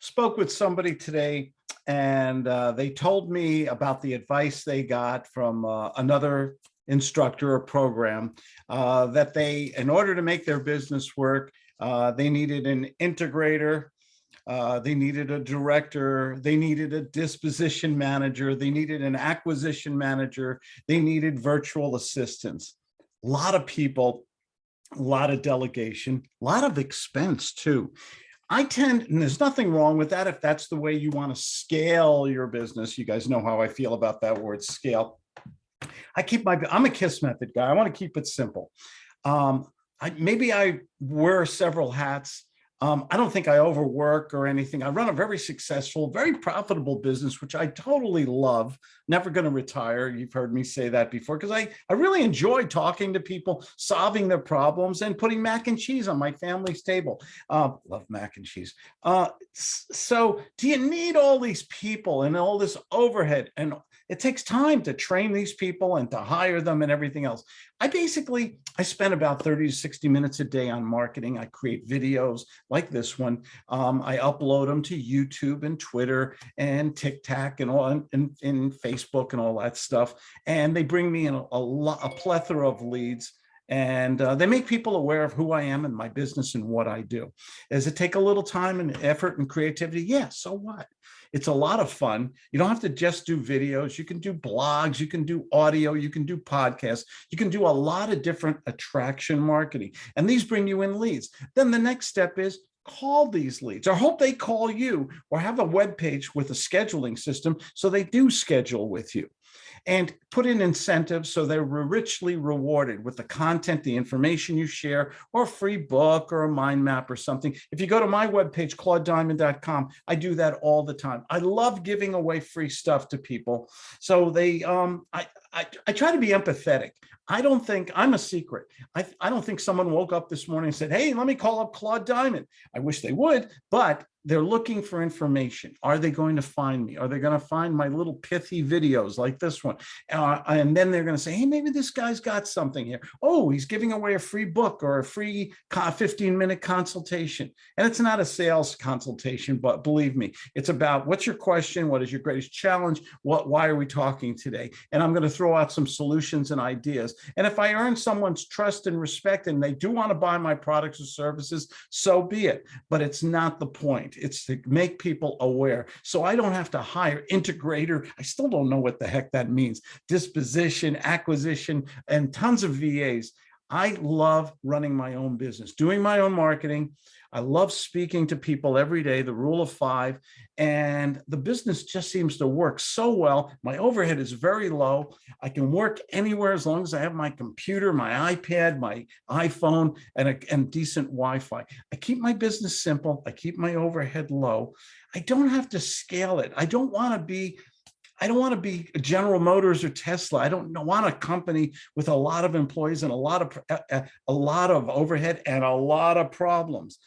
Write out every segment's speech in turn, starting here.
spoke with somebody today and uh, they told me about the advice they got from uh, another instructor or program uh, that they, in order to make their business work, uh, they needed an integrator, uh, they needed a director, they needed a disposition manager, they needed an acquisition manager, they needed virtual assistants. A lot of people, a lot of delegation, a lot of expense too. I tend, and there's nothing wrong with that if that's the way you want to scale your business. You guys know how I feel about that word scale. I keep my, I'm a KISS method guy. I want to keep it simple. Um, I, maybe I wear several hats. Um, I don't think I overwork or anything. I run a very successful, very profitable business, which I totally love. Never going to retire. You've heard me say that before because I, I really enjoy talking to people, solving their problems and putting mac and cheese on my family's table. Uh, love mac and cheese. Uh, so do you need all these people and all this overhead? And it takes time to train these people and to hire them and everything else. I basically, I spend about 30 to 60 minutes a day on marketing. I create videos like this one. Um, I upload them to YouTube and Twitter and TikTok and all and, and, Facebook and all that stuff. And they bring me in a, a, lot, a plethora of leads and uh, they make people aware of who I am and my business and what I do. Does it take a little time and effort and creativity? Yeah, so what? It's a lot of fun. You don't have to just do videos. You can do blogs, you can do audio, you can do podcasts, you can do a lot of different attraction marketing. And these bring you in leads. Then the next step is call these leads or hope they call you or have a web page with a scheduling system so they do schedule with you and put in incentives so they're richly rewarded with the content, the information you share, or a free book or a mind map or something. If you go to my webpage, claudediamond.com, I do that all the time. I love giving away free stuff to people. So they, um, I, I, I try to be empathetic. I don't think I'm a secret. I, I don't think someone woke up this morning and said, hey, let me call up Claude Diamond. I wish they would, but they're looking for information. Are they going to find me? Are they going to find my little pithy videos like this one? Uh, and then they're going to say, hey, maybe this guy's got something here. Oh, he's giving away a free book or a free 15 minute consultation. And it's not a sales consultation, but believe me, it's about what's your question? What is your greatest challenge? What, why are we talking today? And I'm going to throw out some solutions and ideas. And if I earn someone's trust and respect and they do want to buy my products or services, so be it. But it's not the point. It's to make people aware. So I don't have to hire integrator. I still don't know what the heck that means. Disposition, acquisition, and tons of VAs. I love running my own business, doing my own marketing, I love speaking to people every day, the rule of five, and the business just seems to work so well. My overhead is very low. I can work anywhere as long as I have my computer, my iPad, my iPhone, and, a, and decent Wi-Fi. I keep my business simple. I keep my overhead low. I don't have to scale it. I don't want to be I don't want to be General Motors or Tesla. I don't want a company with a lot of employees and a lot of a, a lot of overhead and a lot of problems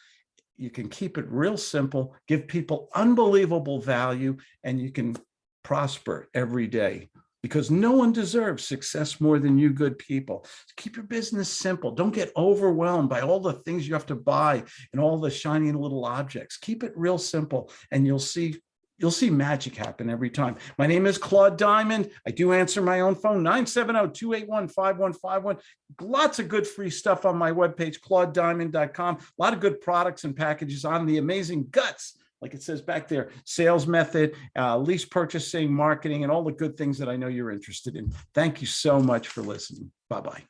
you can keep it real simple, give people unbelievable value, and you can prosper every day because no one deserves success more than you good people. Keep your business simple. Don't get overwhelmed by all the things you have to buy and all the shiny little objects. Keep it real simple and you'll see You'll see magic happen every time. My name is Claude Diamond. I do answer my own phone, 970-281-5151. Lots of good free stuff on my webpage, claudediamond.com. A lot of good products and packages on the amazing guts like it says back there, sales method, uh, lease purchasing, marketing, and all the good things that I know you're interested in. Thank you so much for listening. Bye-bye.